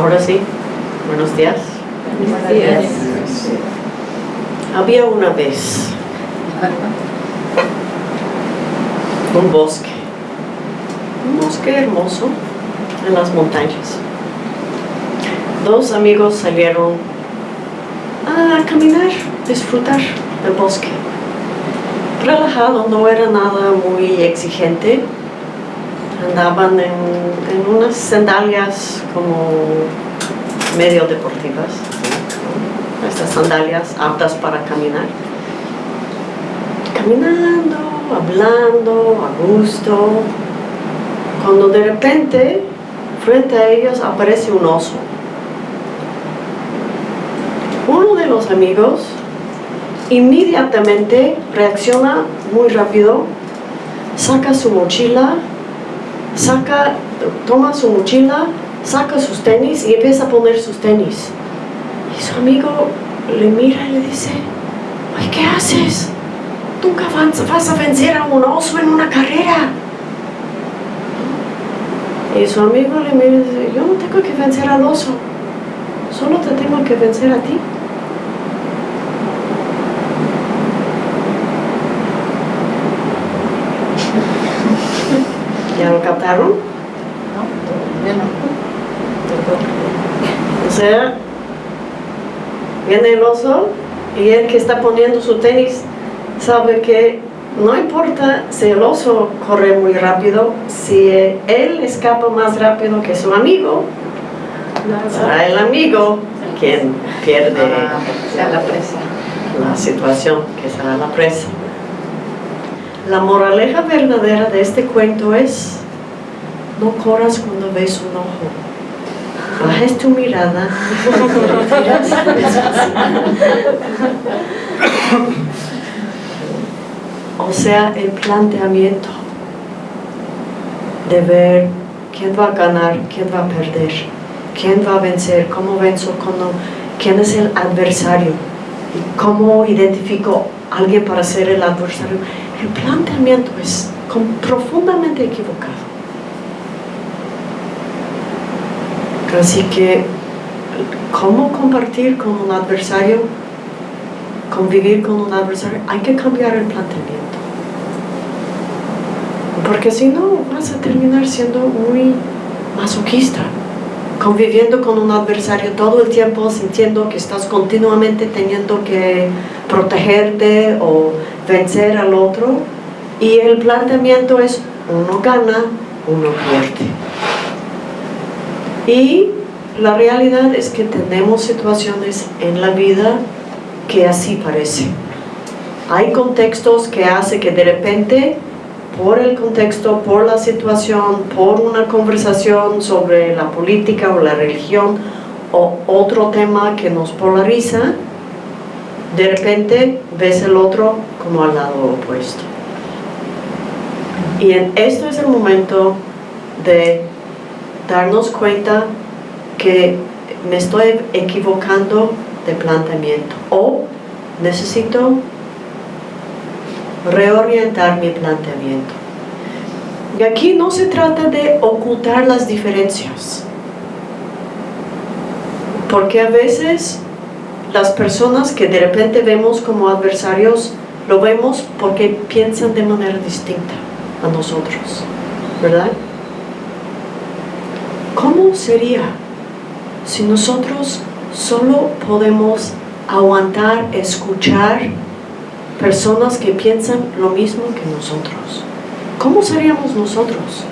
Ahora sí, buenos días. Buenos días. Había una vez un bosque, un bosque hermoso en las montañas. Dos amigos salieron a caminar, disfrutar del bosque. Relajado, no era nada muy exigente. Andaban en, en unas sandalias como medio deportivas. Estas sandalias aptas para caminar. Caminando, hablando, a gusto. Cuando de repente, frente a ellos aparece un oso. Uno de los amigos inmediatamente reacciona muy rápido, saca su mochila, saca, toma su mochila, saca sus tenis y empieza a poner sus tenis. Y su amigo le mira y le dice, Ay, ¿qué haces? Nunca vas vas a vencer a un oso en una carrera. Y su amigo le mira y dice, yo no tengo que vencer al oso, solo te tengo que vencer a ti. ¿Ya lo captaron? No, todavía no. O sea, viene el oso y el que está poniendo su tenis sabe que no importa si el oso corre muy rápido, si él escapa más rápido que su amigo, será el amigo quien pierde Sea la presa. la situación, que será la presa. La moraleja verdadera de este cuento es, no corras cuando ves un ojo. Bajes tu mirada. o sea, el planteamiento de ver quién va a ganar, quién va a perder, quién va a vencer, cómo venzo, cómo- quién es el adversario cómo identifico a alguien para ser el adversario. El planteamiento es profundamente equivocado. Así que, ¿cómo compartir con un adversario? Convivir con un adversario, hay que cambiar el planteamiento. Porque si no, vas a terminar siendo muy masoquista, conviviendo con un adversario todo el tiempo, sintiendo que estás continuamente teniendo que protegerte o vencer al otro. Y el planteamiento es, uno gana, uno pierde. Y la realidad es que tenemos situaciones en la vida que así parece. Hay contextos que hace que de repente, por el contexto, por la situación, por una conversación sobre la política o la religión o otro tema que nos polariza, de repente ves el otro como al lado opuesto. Y en esto es el momento de darnos cuenta que me estoy equivocando de planteamiento o necesito reorientar mi planteamiento. Y aquí no se trata de ocultar las diferencias, porque a veces las personas que de repente vemos como adversarios, lo vemos porque piensan de manera distinta a nosotros, ¿verdad? ¿Cómo sería si nosotros solo podemos aguantar, escuchar personas que piensan lo mismo que nosotros? ¿Cómo seríamos nosotros?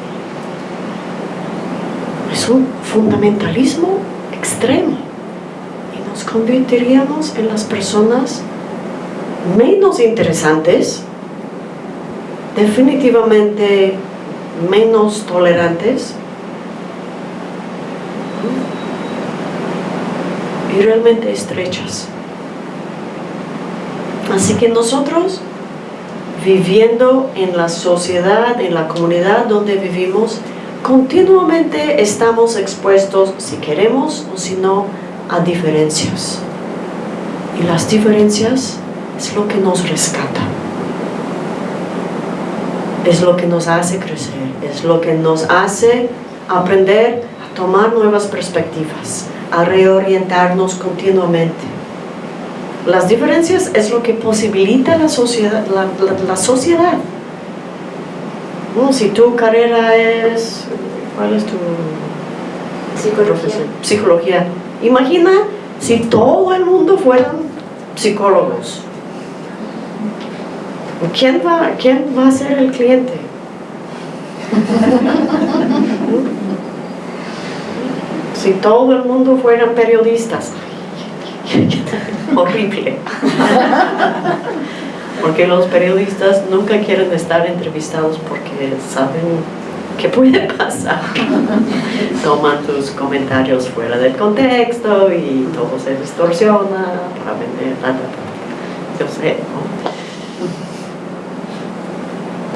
Es un fundamentalismo extremo y nos convertiríamos en las personas menos interesantes, definitivamente menos tolerantes y realmente estrechas. Así que nosotros, viviendo en la sociedad, en la comunidad donde vivimos, continuamente estamos expuestos, si queremos o si no, a diferencias. Y las diferencias es lo que nos rescata. Es lo que nos hace crecer, es lo que nos hace aprender a tomar nuevas perspectivas, a reorientarnos continuamente. Las diferencias es lo que posibilita la sociedad. La, sociedad. si tu carrera es, ¿cuál es tu Psicología. Psicología. Imagina si todo el mundo fueran psicólogos. ¿Quién va, quién va a ser el cliente? si todo el mundo fueran periodistas. Horrible. Porque los periodistas nunca quieren estar entrevistados porque saben qué puede pasar. Toman tus comentarios fuera del contexto y todo se distorsiona para vender. Yo sé,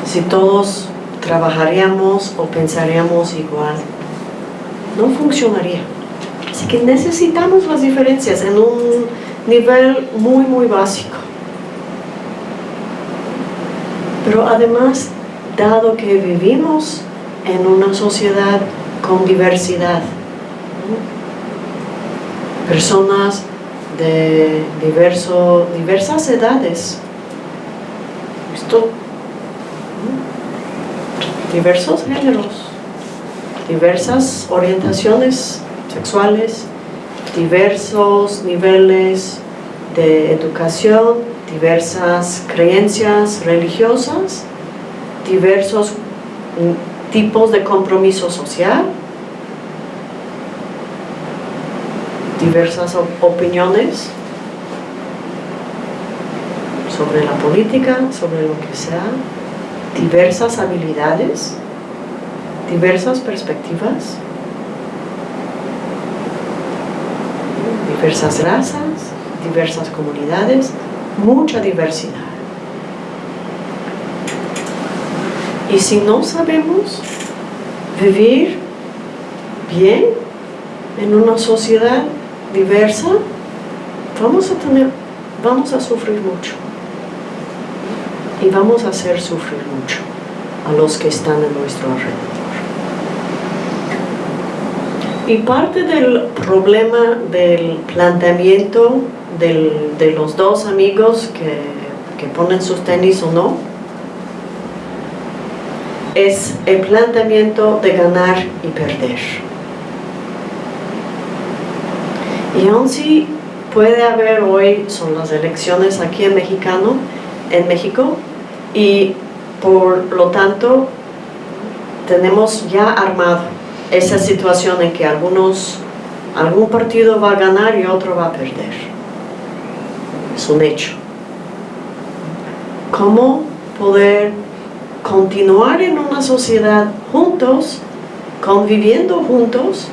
Si todos trabajaríamos o pensaríamos igual, no funcionaría. Así que necesitamos las diferencias en un nivel muy, muy básico. Pero además, dado que vivimos en una sociedad con diversidad. Personas de diverso, diversas edades. Esto, diversos géneros, diversas orientaciones sexuales, diversos niveles de educación, diversas creencias religiosas, diversos tipos de compromiso social, diversas opiniones sobre la política, sobre lo que sea, diversas habilidades, diversas perspectivas, diversas razas, diversas comunidades, mucha diversidad. Y si no sabemos vivir bien en una sociedad diversa, vamos a tener, vamos a sufrir mucho. Y vamos a hacer sufrir mucho a los que están en nuestro alrededor. Y parte del problema del planteamiento de los dos amigos que, que ponen sus tenis o no, es el planteamiento de ganar y perder. Y aún si puede haber hoy, son las elecciones aquí en, Mexicano, en México, y por lo tanto tenemos ya armado esa situación en que algunos, algún partido va a ganar y otro va a perder. Es un hecho. ¿Cómo poder continuar en una sociedad juntos, conviviendo juntos,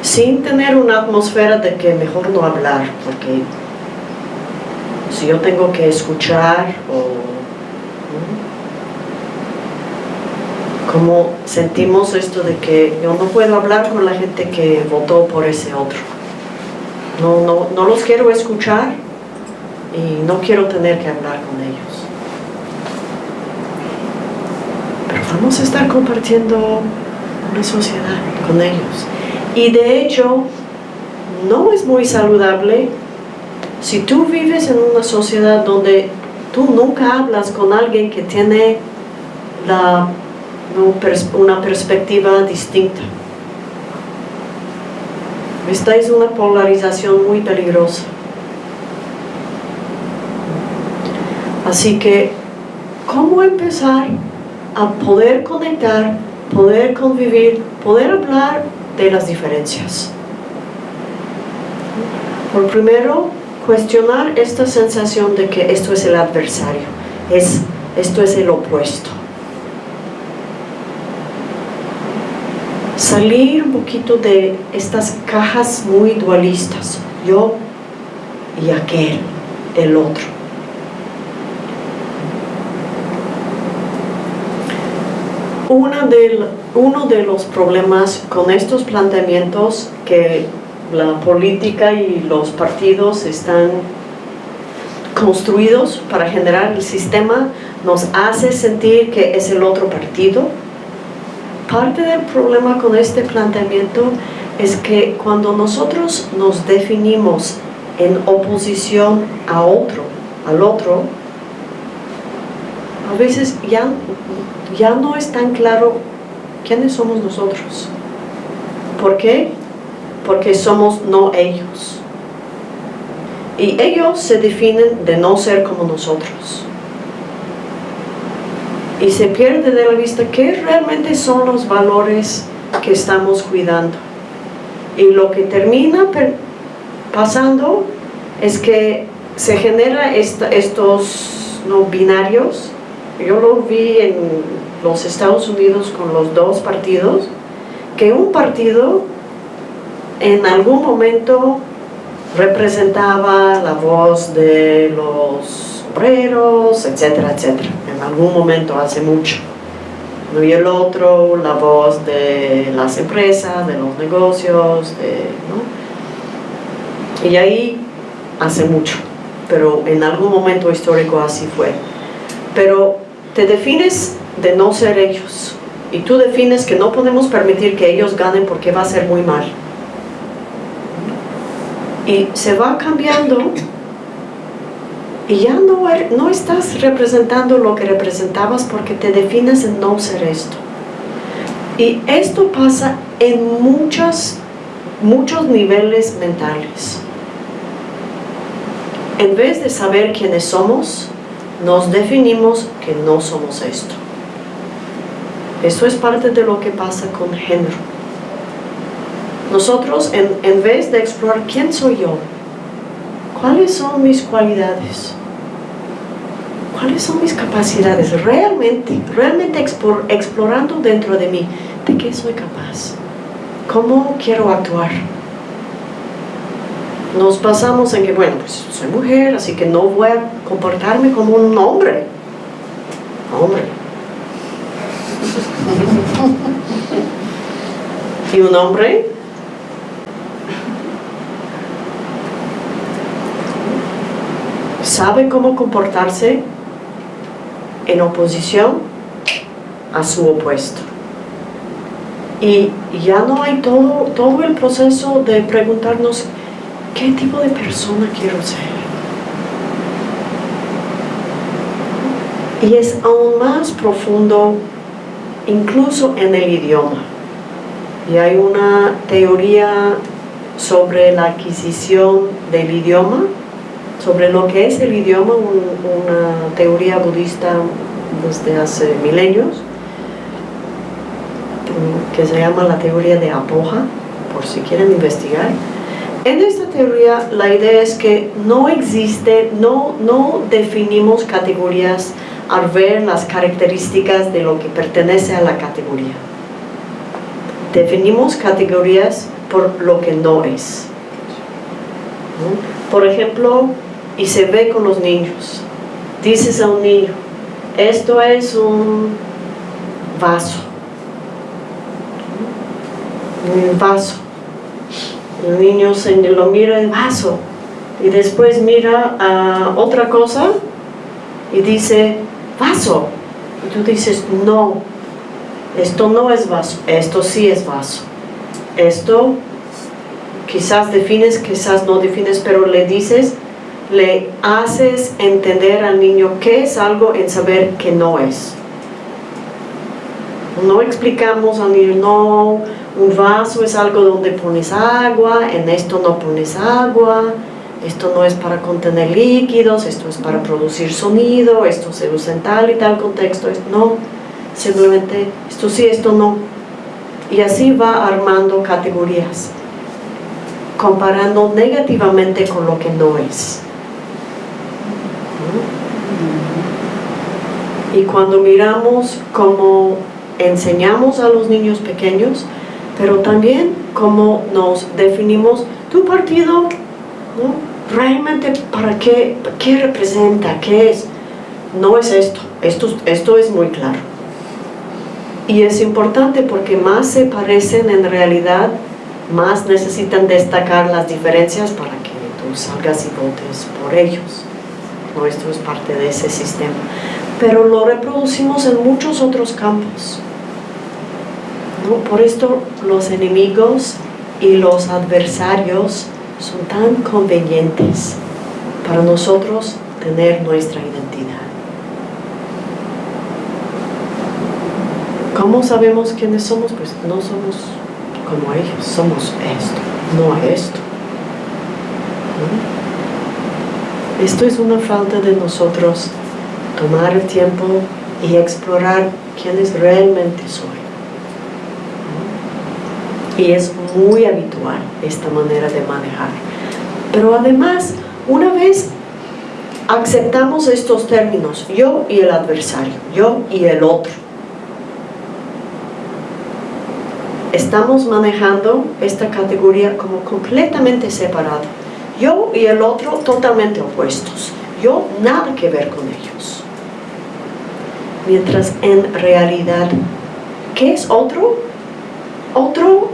sin tener una atmósfera de que mejor no hablar, porque si yo tengo que escuchar o como sentimos esto de que yo no puedo hablar con la gente que votó por ese otro. No, no, no los quiero escuchar y no quiero tener que hablar con ellos. vamos a estar compartiendo una sociedad con ellos. Y de hecho, no es muy saludable si tú vives en una sociedad donde tú nunca hablas con alguien que tiene la, una perspectiva distinta. Esta es una polarización muy peligrosa. Así que, ¿cómo empezar a poder conectar, poder convivir, poder hablar de las diferencias. Por primero, cuestionar esta sensación de que esto es el adversario, es, esto es el opuesto. Salir un poquito de estas cajas muy dualistas, yo y aquel, el otro. uno de los problemas con estos planteamientos que la política y los partidos están construidos para generar el sistema nos hace sentir que es el otro partido parte del problema con este planteamiento es que cuando nosotros nos definimos en oposición a otro, al otro, a veces ya, ya no es tan claro quiénes somos nosotros. ¿Por qué? Porque somos no ellos. Y ellos se definen de no ser como nosotros. Y se pierde de la vista qué realmente son los valores que estamos cuidando. Y lo que termina pasando es que se genera estos binarios. Yo lo vi en los Estados Unidos con los dos partidos, que un partido en algún momento representaba la voz de los obreros, etcétera, etcétera, en algún momento hace mucho. Y el otro, la voz de las empresas, de los negocios, y ahí hace mucho, pero en algún momento histórico así fue. Pero te defines de no ser ellos, y tú defines que no podemos permitir que ellos ganen porque va a ser muy mal. Y se va cambiando y ya no, er, no estás representando lo que representabas porque te defines en no ser esto. Y esto pasa en muchos, muchos niveles mentales. En vez de saber quiénes somos, nos definimos que no somos esto. Eso es parte de lo que pasa con género. Nosotros, en, vez de explorar quién soy yo, cuáles son mis cualidades, cuáles son mis capacidades, realmente, realmente explorando dentro de mí, de qué soy capaz, cómo quiero actuar. Nos basamos en que, bueno, pues soy mujer, así que no voy a comportarme como un hombre. Hombre. y un hombre sabe cómo comportarse en oposición a su opuesto. Y ya no hay todo, todo el proceso de preguntarnos qué tipo de persona quiero ser. Y es aún más profundo incluso en el idioma. Y hay una teoría sobre la adquisición del idioma sobre lo que es el idioma, una teoría budista desde hace milenios, que se llama la teoría de Apoja, por si quieren investigar. En esta teoría la idea es que no existe, no, no definimos categorías al ver las características de lo que pertenece a la categoría. Definimos categorías por lo que no es. Por ejemplo, y se ve con los niños. Dices a un niño, esto es un vaso. Un vaso. El niño se lo mira el vaso y después mira a otra cosa y dice, vaso. Y tú dices, no, esto no es vaso, esto sí es vaso. Esto quizás defines, quizás no defines, pero le dices, le haces entender al niño qué es algo en saber que no es. No explicamos al niño, no, un vaso es algo donde pones agua, en esto no pones agua, esto no es para contener líquidos, esto es para producir sonido, esto se usa en tal y tal contexto, no, simplemente esto sí, esto no. Y así va armando categorías, comparando negativamente con lo que no es. Y cuando miramos cómo enseñamos a los niños pequeños, pero también cómo nos definimos tu partido, realmente para qué, qué representa, qué es. No es esto, esto, esto es muy claro. Y es importante porque más se parecen en realidad, más necesitan destacar las diferencias para que tú salgas y votes por ellos. Esto es parte de ese sistema. Pero lo reproducimos en muchos otros campos. Por esto los enemigos y los adversarios son tan convenientes para nosotros tener nuestra identidad. ¿Cómo sabemos quiénes somos? Pues no somos como ellos, somos esto, no esto. ¿no? Esto es una falta de nosotros tomar el tiempo y explorar quiénes realmente soy. ¿no? Y es muy habitual esta manera de manejar. Pero además, una vez aceptamos estos términos, yo y el adversario, yo y el otro, estamos manejando esta categoría como completamente separada. Yo y el otro totalmente opuestos. Yo nada que ver con ellos. Mientras en realidad, ¿qué es otro? Otro,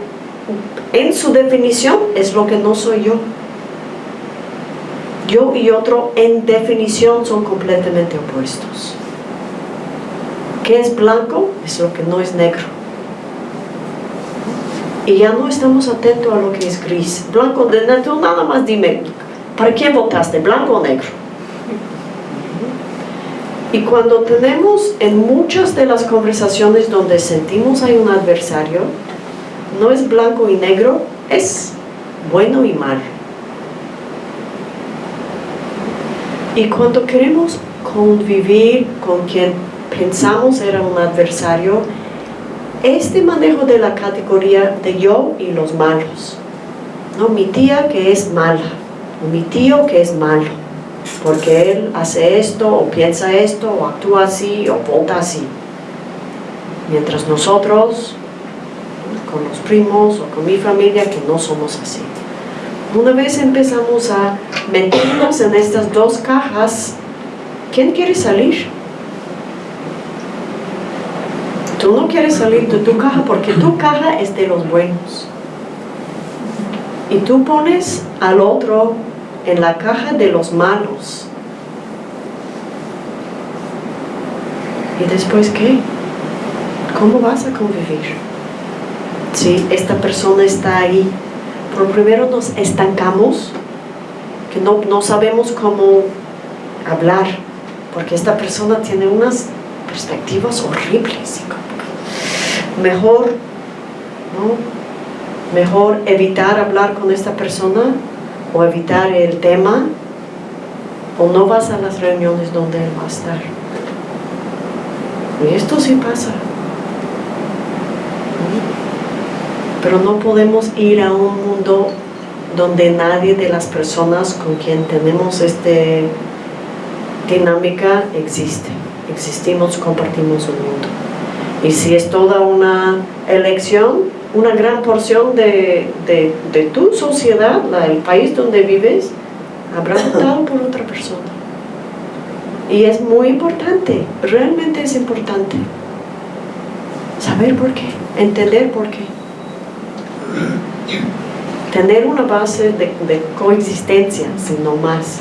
en su definición, es lo que no soy yo. Yo y otro, en definición, son completamente opuestos. ¿Qué es blanco? Es lo que no es negro y ya no estamos atentos a lo que es gris. Blanco, de nada más dime, ¿para quién votaste, blanco o negro? Y cuando tenemos en muchas de las conversaciones donde sentimos hay un adversario, no es blanco y negro, es bueno y malo. Y cuando queremos convivir con quien pensamos era un adversario, este manejo de la categoría de yo y los malos. ¿no? Mi tía que es mala, o mi tío que es malo, porque él hace esto, o piensa esto, o actúa así, o vota así. Mientras nosotros, con los primos o con mi familia, que no somos así. Una vez empezamos a meternos en estas dos cajas, ¿quién quiere salir? Tú no quieres salir de tu caja porque tu caja es de los buenos. Y tú pones al otro en la caja de los malos. ¿Y después qué? ¿Cómo vas a convivir? Si esta persona está ahí, pero primero nos estancamos, que no, no sabemos cómo hablar, porque esta persona tiene unas perspectivas horribles mejor, Mejor evitar hablar con esta persona o evitar el tema o no vas a las reuniones donde él va a estar. Y esto sí pasa. Pero no podemos ir a un mundo donde nadie de las personas con quien tenemos esta dinámica existe. Existimos, compartimos un mundo. Y si es toda una elección, una gran porción de, tu sociedad, el país donde vives, habrá votado por otra persona. Y es muy importante, realmente es importante. Saber por qué, entender por qué. Tener una base de, de coexistencia, sino más.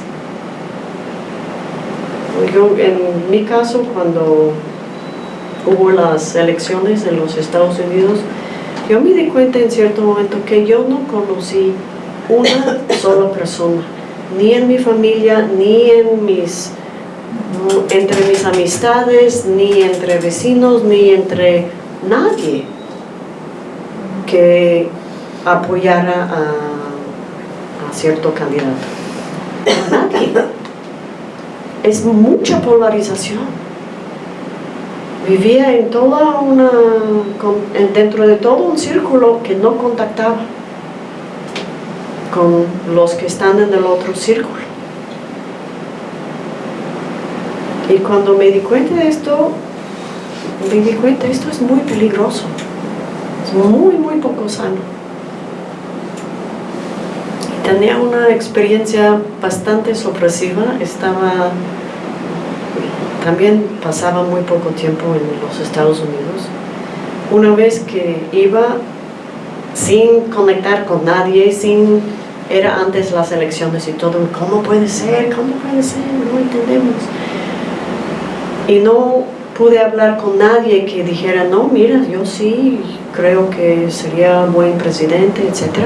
Yo, en mi caso, cuando hubo las elecciones en los Estados Unidos, yo me di cuenta en cierto momento que yo no conocí una sola persona, ni en mi familia, ni en mis, entre mis amistades, ni entre vecinos, ni entre nadie que apoyara a, a cierto candidato. Nadie. Es mucha polarización vivía en toda una, dentro de todo un círculo que no contactaba con los que están en el otro círculo. Y cuando me di cuenta de esto, me di cuenta, esto es muy peligroso, es muy, muy poco sano. Tenía una experiencia bastante sorpresiva, estaba también pasaba muy poco tiempo en los Estados Unidos. Una vez que iba sin conectar con nadie, sin era antes las elecciones y todo, ¿cómo puede ser? ¿Cómo puede ser? No entendemos. Y no pude hablar con nadie que dijera, no, mira, yo sí creo que sería buen presidente, etc.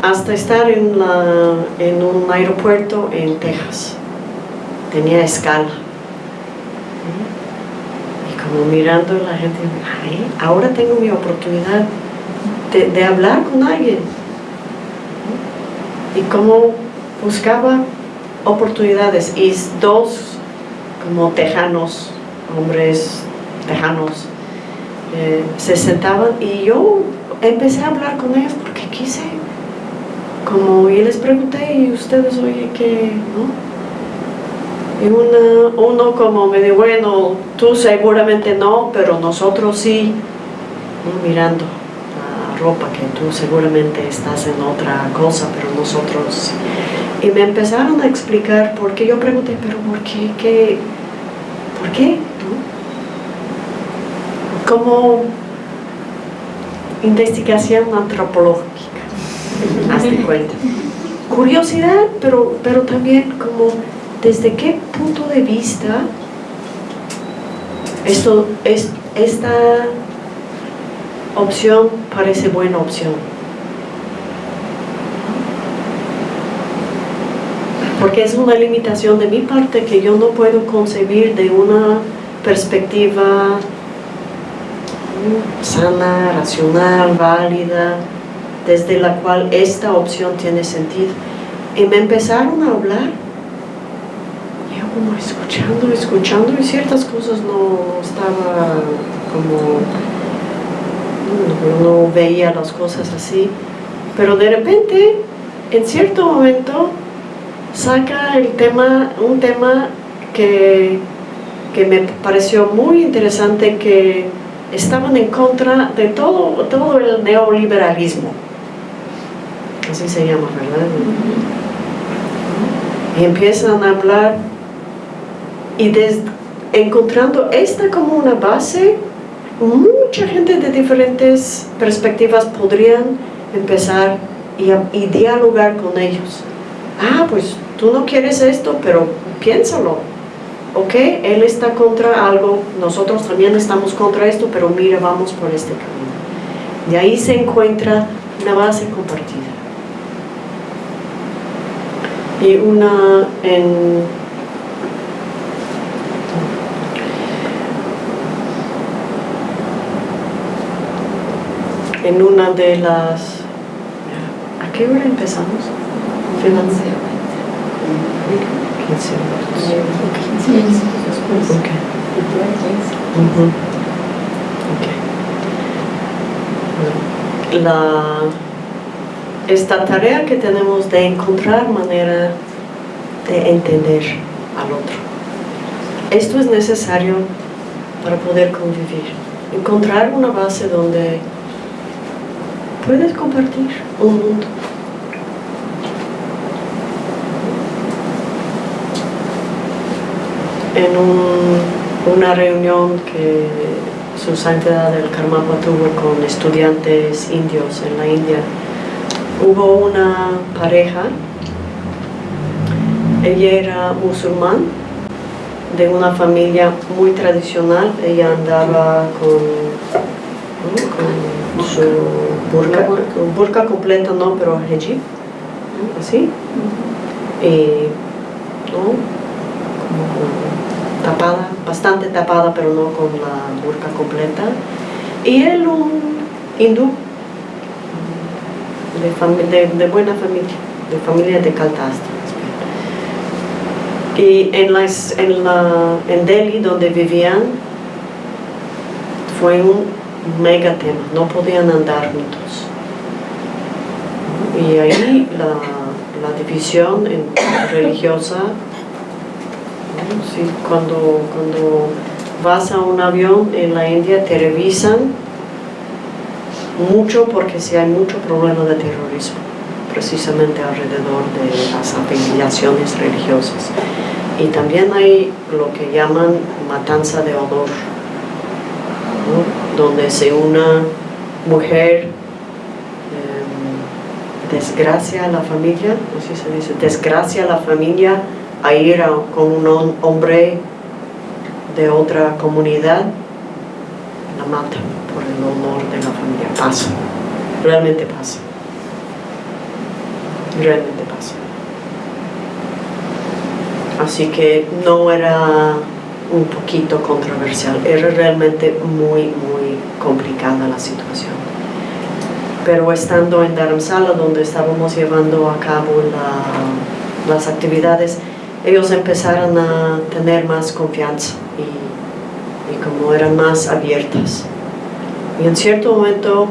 Hasta estar en, la, en un aeropuerto en Texas. Tenía escala. Y como mirando a la gente, Ay, ahora tengo mi oportunidad de, de hablar con alguien. Y como buscaba oportunidades y dos como tejanos, hombres tejanos, eh, se sentaban y yo empecé a hablar con ellos porque quise, como y les pregunté, y ustedes, oye, ¿qué? ¿no? Y uno como me dijo, bueno, tú seguramente no, pero nosotros sí, mirando la ropa que tú seguramente estás en otra cosa, pero nosotros sí. Y me empezaron a explicar por qué. Yo pregunté, pero ¿por qué? ¿Qué? ¿Por qué? Como investigación antropológica, hazte cuenta. Curiosidad, pero, pero también como desde qué punto de vista esto, es, esta opción parece buena opción. porque es una limitación de mi parte que yo no puedo concebir de una perspectiva sana, racional, válida, desde la cual esta opción tiene sentido. Y me empezaron a hablar, como escuchando, escuchando, y ciertas cosas no estaba como, no, no veía las cosas así, pero de repente, en cierto momento, saca el tema, un tema que, que me pareció muy interesante, que estaban en contra de todo, todo el neoliberalismo. Así se llama, ¿verdad? Y empiezan a hablar y encontrando esta como una base, mucha gente de diferentes perspectivas podrían empezar y, y dialogar con ellos ah, pues tú no quieres esto, pero piénsalo. Ok, él está contra algo, nosotros también estamos contra esto, pero mira, vamos por este camino. De ahí se encuentra una base compartida. Y una en en una de las ¿a qué hora empezamos? Financiamiento. 15 minutos. 15 minutos después. Ok. Y tú Ok. en 15. La, esta tarea que tenemos de encontrar manera de entender al otro. Esto es necesario para poder convivir. Encontrar una base donde puedes compartir un mundo. en una reunión que su santidad del Karmapa tuvo con estudiantes indios en la India. Hubo una pareja, ella era musulmán, de una familia muy tradicional, ella andaba con, su burka, burka. Completa no, pero hijab, así, y tapada, bastante tapada, pero no con la burka completa. Y él un hindú, de, de, buena familia, de familia de Caltasta. Y en, las, en, la, en Delhi, donde vivían, fue un mega tema, no podían andar juntos. Y ahí la, la división religiosa cuando, cuando vas a un avión en la India te revisan mucho porque si hay mucho problema de terrorismo, precisamente alrededor de las afiliaciones religiosas. Y también hay lo que llaman matanza de honor, donde se una mujer em, desgracia a la familia, así se dice, desgracia a la familia a ir con un hombre de otra comunidad, la mata. por el honor de la familia. Pasa, realmente pasa. Realmente pasa. Así que no era un poquito controversial, era realmente muy, muy complicada la situación. Pero estando en Dharamsala, donde estábamos llevando a cabo la, las actividades, ellos empezaron a tener más confianza y, y como eran más abiertas. Y en cierto momento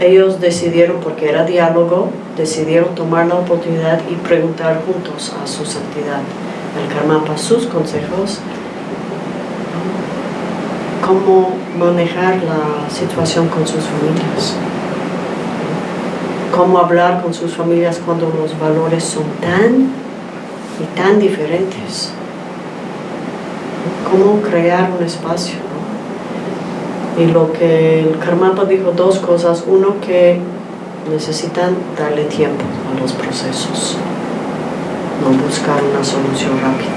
ellos decidieron, porque era diálogo, decidieron tomar la oportunidad y preguntar juntos a su santidad, el Karmapa, sus consejos cómo manejar la situación con sus familias, cómo hablar con sus familias cuando los valores son tan y tan diferentes, cómo crear un espacio. Y lo que el Karmapa dijo dos cosas, uno que necesitan darle tiempo a los procesos, no buscar una solución rápida,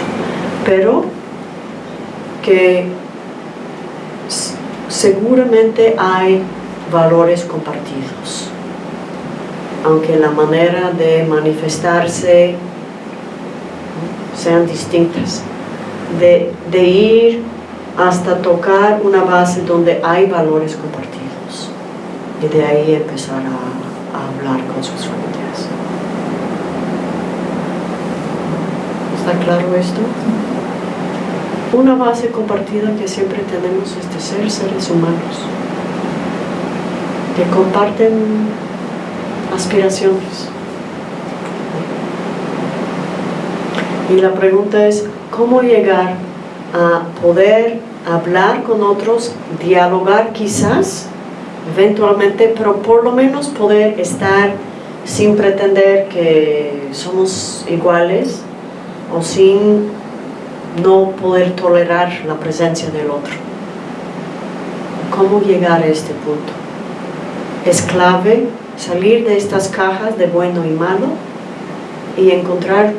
pero que seguramente hay valores compartidos, aunque la manera de manifestarse sean distintas, de, ir hasta tocar una base donde hay valores compartidos y de ahí empezar a, a hablar con sus familias. ¿Está claro esto? Una base compartida que siempre tenemos es ser seres humanos, que comparten aspiraciones. Y la pregunta es, ¿cómo llegar a poder hablar con otros, dialogar quizás, eventualmente, pero por lo menos poder estar sin pretender que somos iguales o sin no poder tolerar la presencia del otro. ¿Cómo llegar a este punto? Es clave salir de estas cajas de bueno y malo y encontrar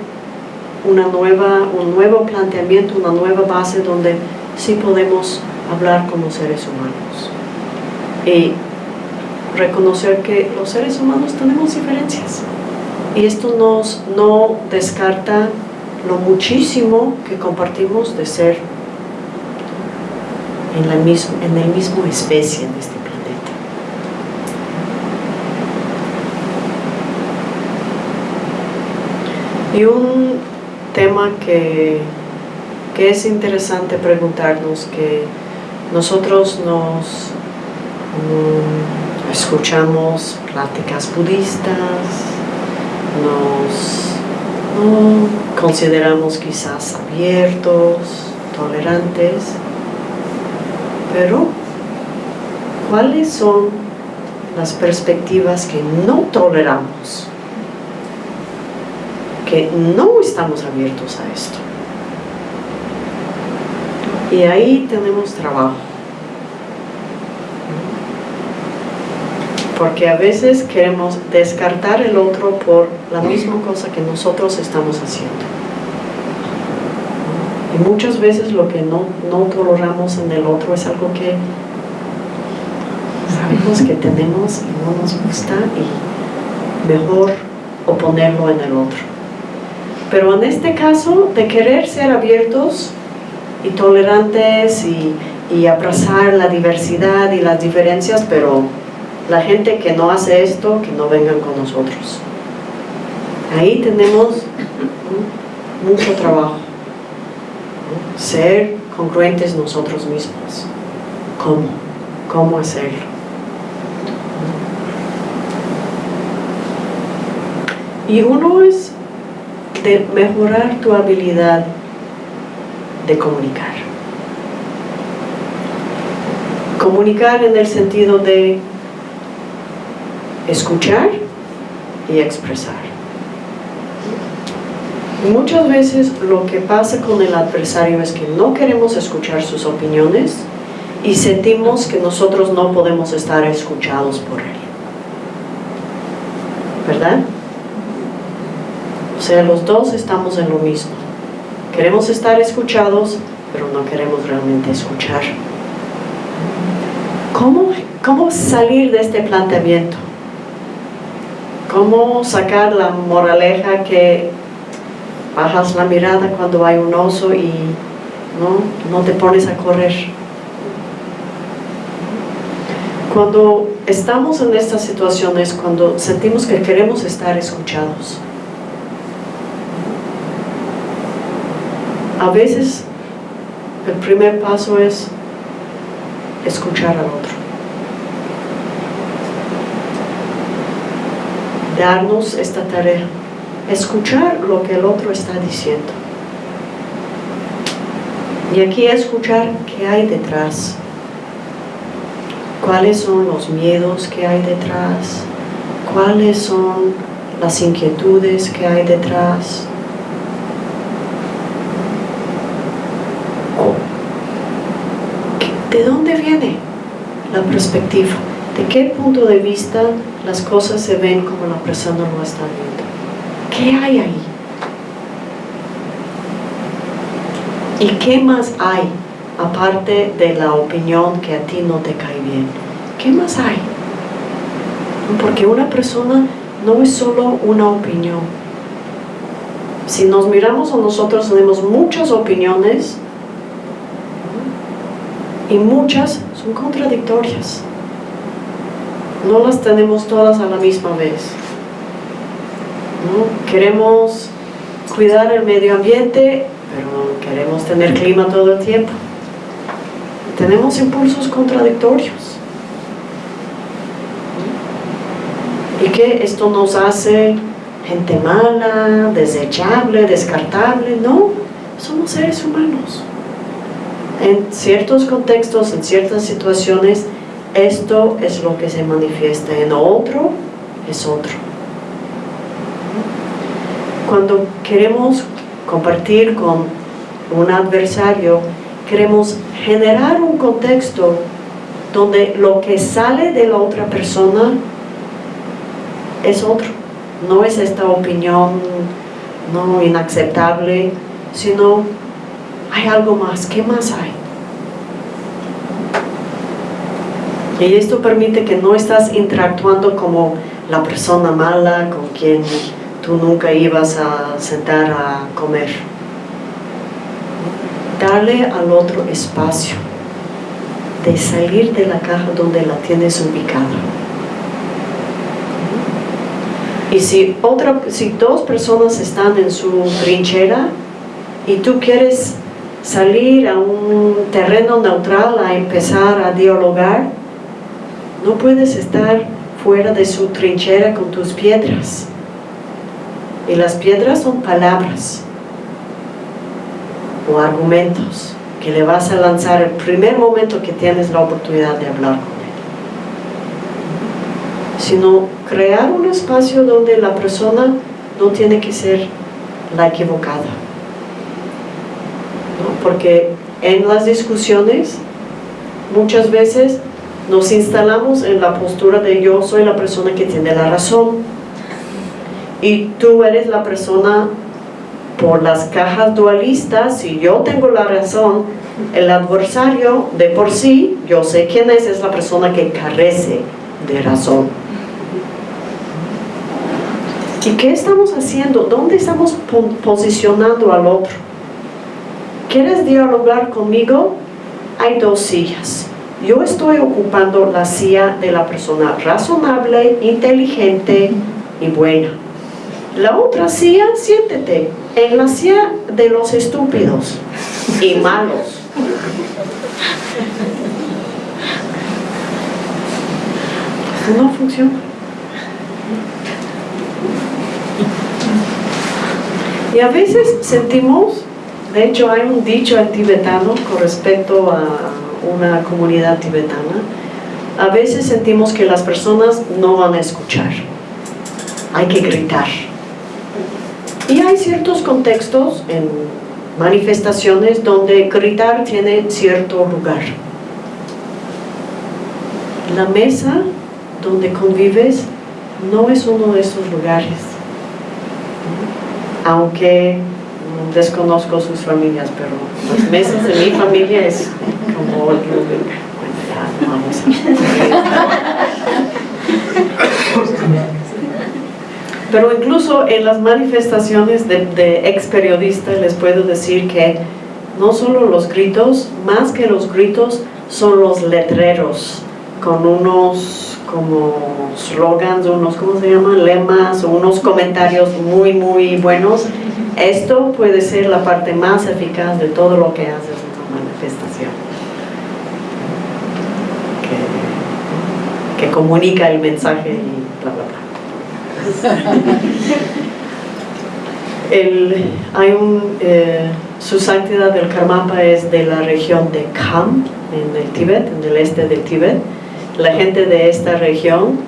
una nueva, un nuevo planteamiento, una nueva base donde sí podemos hablar como seres humanos. Y reconocer que los seres humanos tenemos diferencias. Y esto nos no descarta lo muchísimo que compartimos de ser en, la mismo, en el mismo especie en este planeta. Y un tema que, que es interesante preguntarnos, que nosotros nos mm, escuchamos pláticas budistas, nos consideramos quizás abiertos, tolerantes, pero ¿cuáles son las perspectivas que no toleramos? Que no estamos abiertos a esto. Y ahí tenemos trabajo. Porque a veces queremos descartar el otro por la misma cosa que nosotros estamos haciendo. Y muchas veces lo que no, no toleramos en el otro es algo que sabemos que tenemos y no nos gusta y mejor oponerlo en el otro. Pero en este caso, de querer ser abiertos y tolerantes y, y abrazar la diversidad y las diferencias, pero la gente que no hace esto, que no vengan con nosotros. Ahí tenemos mucho trabajo. Ser congruentes nosotros mismos. ¿Cómo? ¿Cómo hacerlo? Y uno es de mejorar tu habilidad de comunicar. Comunicar en el sentido de escuchar y expresar. Muchas veces lo que pasa con el adversario es que no queremos escuchar sus opiniones y sentimos que nosotros no podemos estar escuchados por él. ¿Verdad? O sea, los dos estamos en lo mismo. Queremos estar escuchados, pero no queremos realmente escuchar. ¿Cómo ¿Cómo salir de este planteamiento? ¿Cómo sacar la moraleja que bajas la mirada cuando hay un oso y no, no te pones a correr? Cuando estamos en estas situaciones, cuando sentimos que queremos estar escuchados, a veces el primer paso es escuchar al otro. Darnos esta tarea, escuchar lo que el otro está diciendo. Y aquí escuchar qué hay detrás. Cuáles son los miedos que hay detrás. Cuáles son las inquietudes que hay detrás ¿De dónde viene la perspectiva? ¿De qué punto de vista las cosas se ven como la persona lo está viendo? ¿Qué hay ahí? ¿Y qué más hay aparte de la opinión que a ti no te cae bien? ¿Qué más hay? Porque una persona no es solo una opinión. Si nos miramos a nosotros tenemos muchas opiniones y muchas son contradictorias. No las tenemos todas a la misma vez. Queremos cuidar el medio ambiente, pero queremos tener clima todo el tiempo. Tenemos impulsos contradictorios. ¿Y que esto nos hace gente mala, desechable, descartable? No, somos seres humanos en ciertos contextos, en ciertas situaciones, esto es lo que se manifiesta, en otro es otro. Cuando queremos compartir con un adversario, queremos generar un contexto donde lo que sale de la otra persona es otro, no es esta opinión no inaceptable, sino hay algo más, ¿qué más hay? Y esto permite que no estás interactuando como la persona mala con quien tú nunca ibas a sentar a comer. Darle al otro espacio de salir de la caja donde la tienes ubicada. Y si, otra, si dos personas están en su trinchera y tú quieres salir a un terreno neutral a empezar a dialogar, no puedes estar fuera de su trinchera con tus piedras. Y las piedras son palabras o argumentos que le vas a lanzar el primer momento que tienes la oportunidad de hablar con él. Sino crear un espacio donde la persona no tiene que ser la equivocada porque en las discusiones muchas veces nos instalamos en la postura de yo soy la persona que tiene la razón y tú eres la persona por las cajas dualistas, si yo tengo la razón, el adversario de por sí, yo sé quién es, es la persona que carece de razón. ¿Y qué estamos haciendo? ¿Dónde estamos posicionando al otro? ¿Quieres dialogar conmigo? Hay dos sillas. Yo estoy ocupando la silla de la persona razonable, inteligente y buena. La otra silla, siéntete, en la silla de los estúpidos y malos. No funciona. Y a veces sentimos de hecho, hay un dicho en tibetano con respecto a una comunidad tibetana. A veces sentimos que las personas no van a escuchar. Hay que gritar. Y hay ciertos contextos en manifestaciones donde gritar tiene cierto lugar. La mesa donde convives no es uno de esos lugares. Aunque desconozco sus familias, pero las mesas de mi familia es como vamos Pero incluso en las manifestaciones de, de ex periodistas les puedo decir que no solo los gritos, más que los gritos son los letreros con unos como slogans, unos, ¿cómo se llaman? Lemas, unos comentarios muy, muy buenos. Esto puede ser la parte más eficaz de todo lo que haces en tu manifestación. Que, comunica el mensaje y bla, bla, bla. El, hay un, eh, su santidad del Karmapa es de la región de Kham, en el Tíbet, en el este del Tíbet la gente de esta región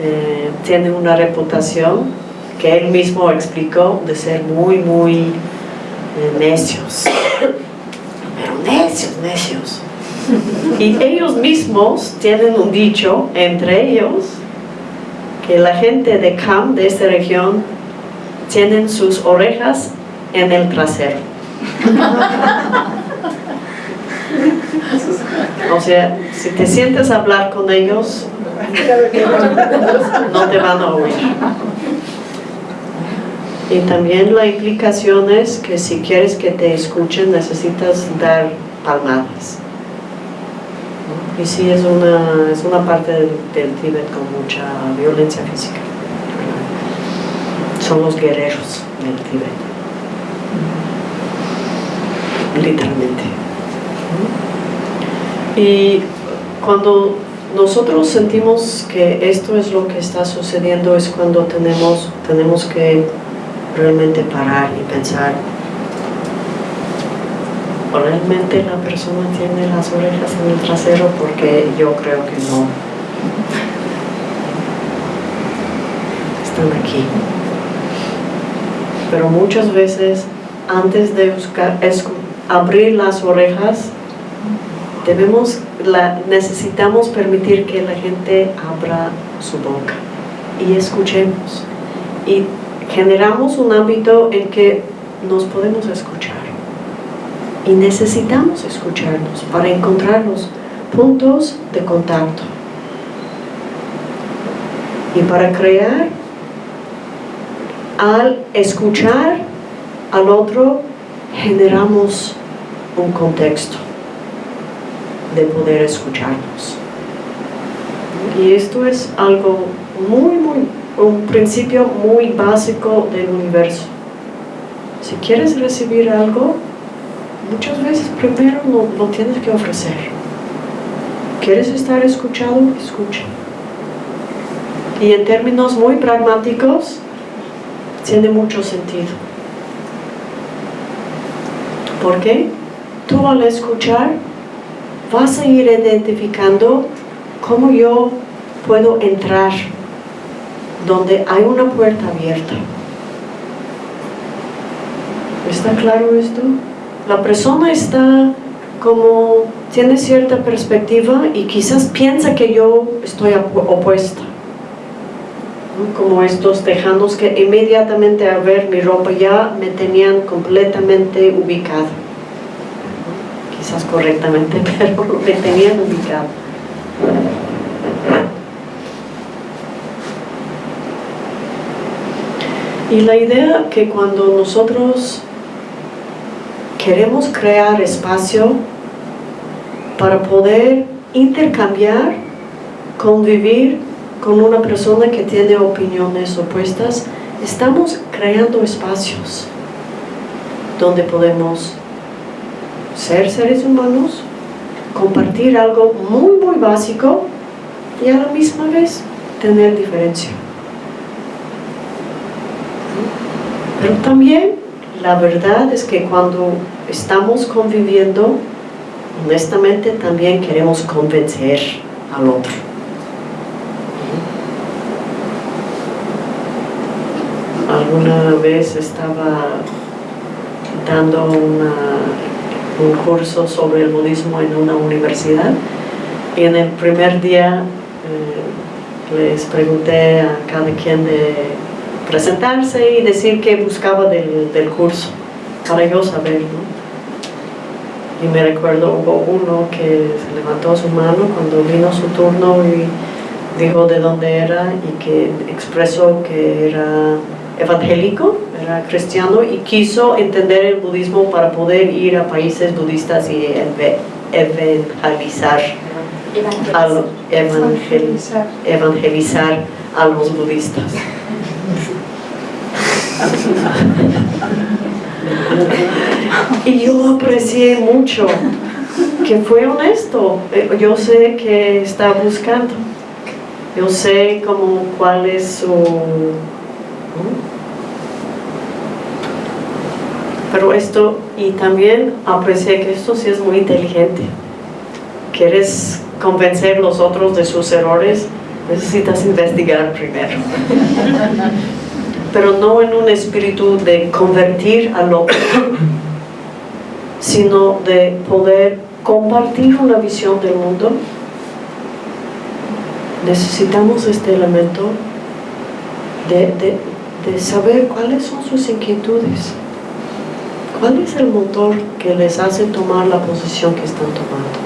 eh, tiene una reputación que él mismo explicó de ser muy, muy eh, necios. Pero necios, necios. Y ellos mismos tienen un dicho entre ellos que la gente de Kham, de esta región, tienen sus orejas en el trasero. O sea, si te sientes a hablar con ellos, no te van a oír. Y también la implicación es que si quieres que te escuchen, necesitas dar palmadas. Y sí, es una, es una parte del, del Tíbet con mucha violencia física. Son los guerreros del Tíbet. Literalmente. Y cuando nosotros sentimos que esto es lo que está sucediendo es cuando tenemos, tenemos que realmente parar y pensar ¿realmente la persona tiene las orejas en el trasero? Porque yo creo que no. Están aquí. Pero muchas veces, antes de buscar, abrir las orejas, debemos, la, necesitamos permitir que la gente abra su boca y escuchemos. Y generamos un ámbito en que nos podemos escuchar. Y necesitamos escucharnos para encontrar los puntos de contacto. Y para crear, al escuchar al otro, generamos un contexto de poder escucharnos. Y esto es algo muy, muy, un principio muy básico del universo. Si quieres recibir algo, muchas veces primero lo, tienes que ofrecer. ¿Quieres estar escuchado? Escucha. Y en términos muy pragmáticos, tiene mucho sentido. ¿Por qué? Tú al escuchar vas a ir identificando cómo yo puedo entrar donde hay una puerta abierta. ¿Está claro esto? La persona está como, tiene cierta perspectiva y quizás piensa que yo estoy opuesta. Como estos tejanos que inmediatamente al ver mi ropa ya me tenían completamente ubicada quizás correctamente, pero me tenían ubicado. Y la idea que cuando nosotros queremos crear espacio para poder intercambiar, convivir con una persona que tiene opiniones opuestas, estamos creando espacios donde podemos ser seres humanos, compartir algo muy muy básico y a la misma vez tener diferencia. Pero también la verdad es que cuando estamos conviviendo, honestamente también queremos convencer al otro. Alguna vez estaba dando una un curso sobre el budismo en una universidad y en el primer día eh, les pregunté a cada quien de presentarse y decir qué buscaba del, curso para yo saber Y me recuerdo hubo uno que se levantó su mano cuando vino su turno y dijo de dónde era y que expresó que era evangélico, era cristiano y quiso entender el budismo para poder ir a países budistas y evangelizar evangelizar a los budistas. Y yo aprecié mucho que fue honesto. Eh, Yo sé que está buscando. Yo sé como cuál es su... Pero esto, y también aprecié que esto sí es muy inteligente. Quieres convencer a los otros de sus errores, necesitas investigar primero. Pero no en un espíritu de convertir al otro, sino de poder compartir una visión del mundo. Necesitamos este elemento de, de- de saber cuáles son sus inquietudes. ¿Cuál es el motor que les hace tomar la posición que están tomando?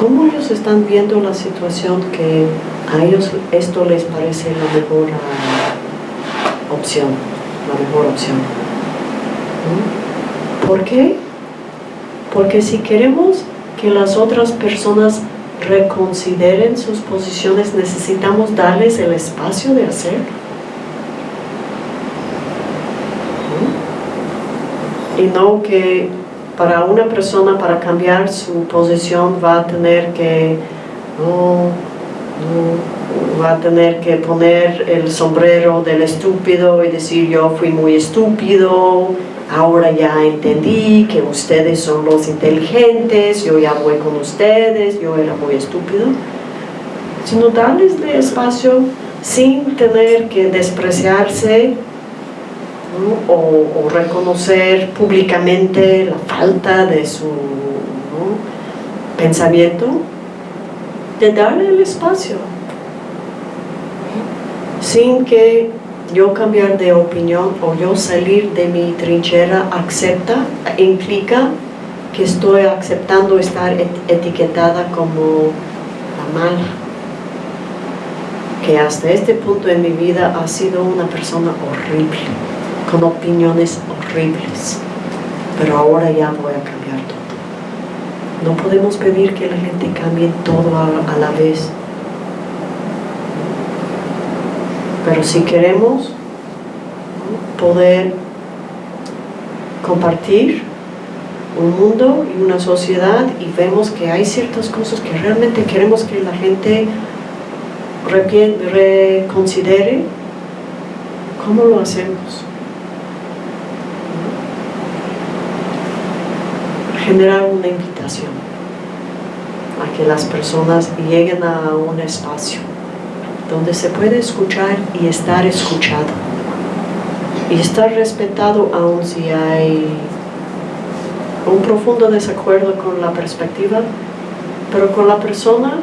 ¿Cómo ellos están viendo la situación que a ellos esto les parece la mejor ah, opción? La mejor opción. ¿Por qué? Porque si queremos que las otras personas reconsideren sus posiciones, necesitamos darles el espacio de hacerlo. y no que para una persona para cambiar su posición va a tener que no, va a tener que poner el sombrero del estúpido y decir yo fui muy estúpido ahora ya entendí que ustedes son los inteligentes yo ya voy con ustedes yo era muy estúpido sino darles de espacio sin tener que despreciarse o, reconocer públicamente la falta de su pensamiento, de darle el espacio, sin que yo cambiar de opinión o yo salir de mi trinchera acepta, implica que estoy aceptando estar et- etiquetada como la mala, que hasta este punto en mi vida ha sido una persona horrible con opiniones horribles, pero ahora ya voy a cambiar todo. No podemos pedir que la gente cambie todo a, la vez, pero si queremos poder compartir un mundo y una sociedad y vemos que hay ciertas cosas que realmente queremos que la gente reconsidere, ¿cómo lo hacemos? generar una invitación a que las personas lleguen a un espacio donde se puede escuchar y estar escuchado. Y estar respetado aun si hay un profundo desacuerdo con la perspectiva pero con la persona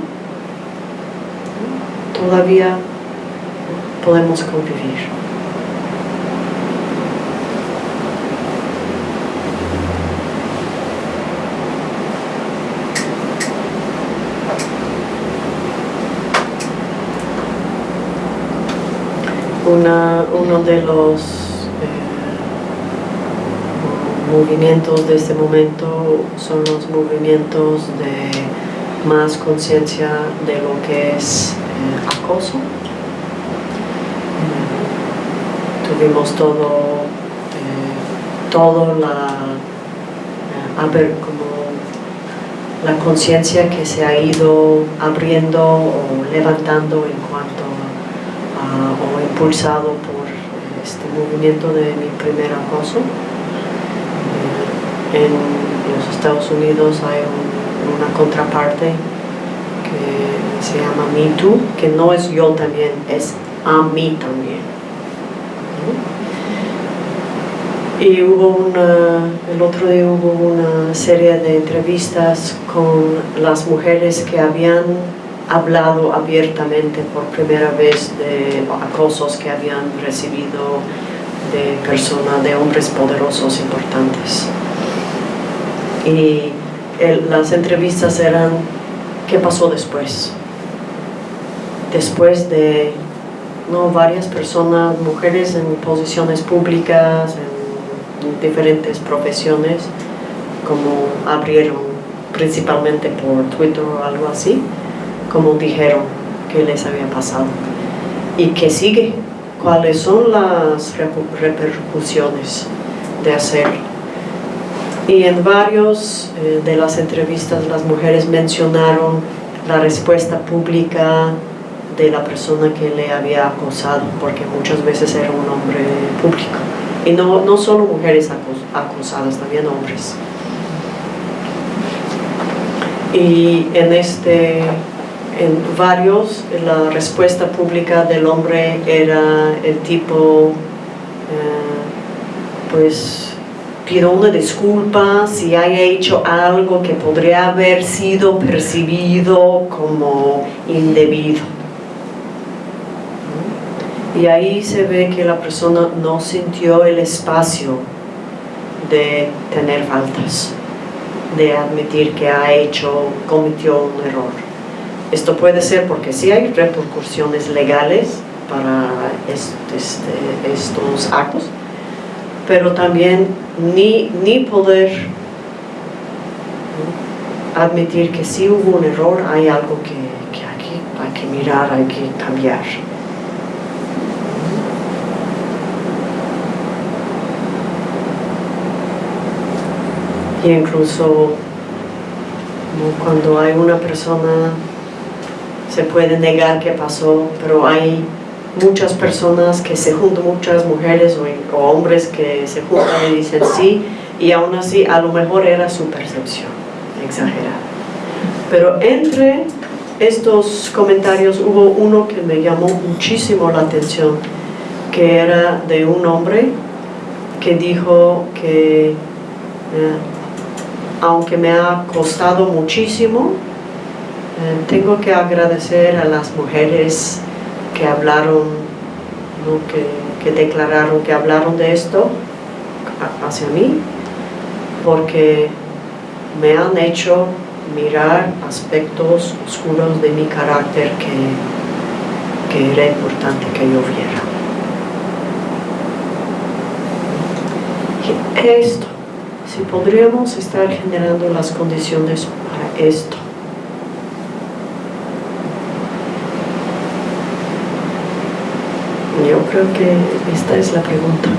todavía podemos convivir Uno de los eh, movimientos de este momento son los movimientos de más conciencia de lo que es eh, acoso. Eh, tuvimos todo, eh, todo la, a como la conciencia que se ha ido abriendo o levantando en o impulsado por este movimiento de mi primer acoso. Eh, En los Estados Unidos hay un- una contraparte que se llama Me Too, que no es yo también, es a mí también. Y hubo el otro día hubo una serie de entrevistas con las mujeres que habían hablado abiertamente por primera vez de acosos que habían recibido de personas, de hombres poderosos importantes. Y las entrevistas eran, ¿qué pasó después? Después de ¿no? varias personas, mujeres en posiciones públicas, en diferentes profesiones, como abrieron principalmente por Twitter o algo así, como dijeron que les había pasado y que sigue, cuáles son las repercusiones de hacer. Y en varios eh, de las entrevistas las mujeres mencionaron la respuesta pública de la persona que le había acosado, porque muchas veces era un hombre público. Y no, no solo mujeres acos- acosadas, también hombres. Y en este, en varios, la respuesta pública del hombre era el tipo, eh, pues pido una disculpa si haya hecho algo que podría haber sido percibido como indebido. Y ahí se ve que la persona no sintió el espacio de tener faltas, de admitir que ha hecho, cometió un error. Esto puede ser porque sí hay repercusiones legales para est- este- estos actos, pero también ni, ni poder admitir que sí hubo un error, hay algo que, que aquí hay que mirar, hay que cambiar. Y incluso cuando hay una persona, se puede negar que pasó, pero hay muchas personas que se juntan, muchas mujeres o, hombres que se juntan y dicen sí, y aún así a lo mejor era su percepción exagerada. Pero entre estos comentarios hubo uno que me llamó muchísimo la atención, que era de un hombre que dijo que eh, aunque me ha costado muchísimo, tengo que agradecer a las mujeres que hablaron, que, que declararon, que hablaron de esto hacia mí, porque me han hecho mirar aspectos oscuros de mi carácter que, que era importante que yo viera. Esto, si podríamos estar generando las condiciones para esto. Yo creo que esta es la pregunta.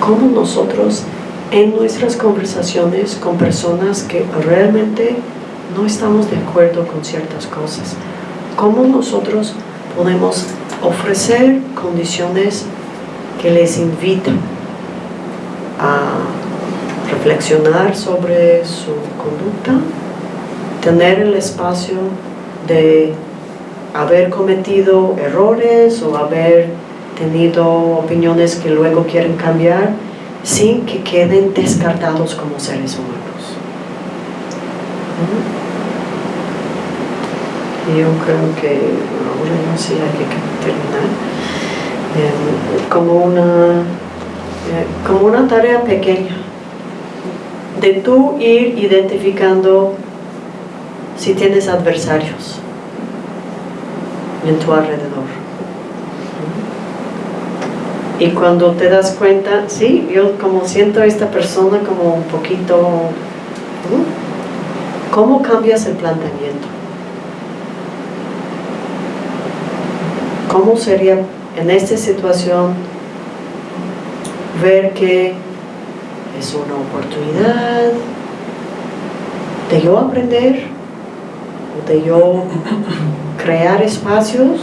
¿Cómo nosotros en nuestras conversaciones con personas que realmente no estamos de acuerdo con ciertas cosas, cómo nosotros podemos ofrecer condiciones que les invitan a reflexionar sobre su conducta, tener el espacio de haber cometido errores o haber tenido opiniones que luego quieren cambiar sin que queden descartados como seres humanos. Yo creo que ahora no sé, hay que terminar. Eh, como una eh, como una tarea pequeña de tú ir identificando si tienes adversarios en tu alrededor. Y cuando te das cuenta, sí, yo como siento a esta persona como un poquito... ¿Cómo cambias el planteamiento? ¿Cómo sería en esta situación ver que es una oportunidad de yo aprender, de yo crear espacios?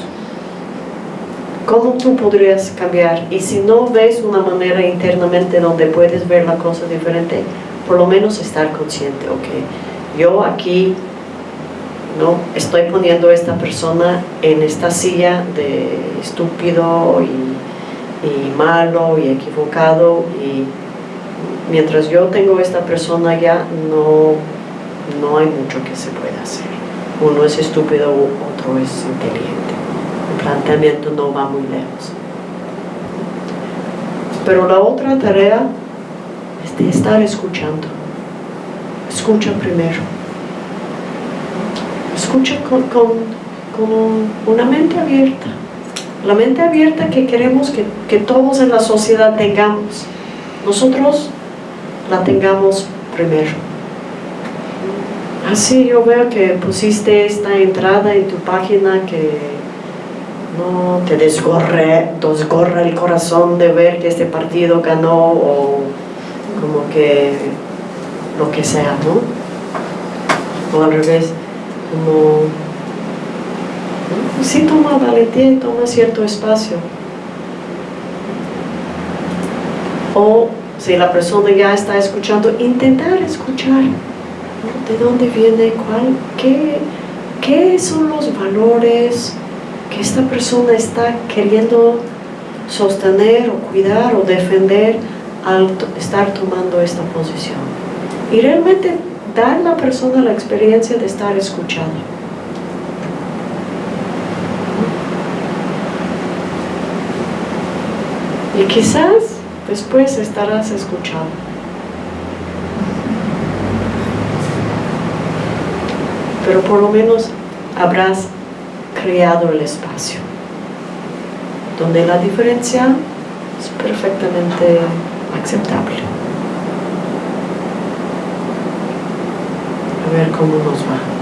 ¿Cómo tú podrías cambiar? Y si no ves una manera internamente donde puedes ver la cosa diferente, por lo menos estar consciente, ok, yo aquí no estoy poniendo a esta persona en esta silla de estúpido y, malo y equivocado y mientras yo tengo esta persona ya no, no hay mucho que se pueda hacer. Uno es estúpido, otro es inteligente el planteamiento no va muy lejos. Pero la otra tarea es de estar escuchando. escucha primero. Escucha con, con, con una mente abierta. La mente abierta que queremos que, que todos en la sociedad tengamos. Nosotros la tengamos primero. Así yo veo que pusiste esta entrada en tu página que no te desgorre, desgorra el corazón de ver que este partido ganó o como que lo que sea, ¿no? O al revés, como sí toma valentía y toma cierto espacio. O si la persona ya está escuchando, intentar escuchar de dónde viene, cuál, qué, qué son los valores que esta persona está queriendo sostener o cuidar o defender al estar tomando esta posición. Y realmente dar a la persona la experiencia de estar escuchando. Y quizás después estarás escuchando. Pero por lo menos habrás creado el espacio donde la diferencia es perfectamente aceptable. A ver cómo nos va.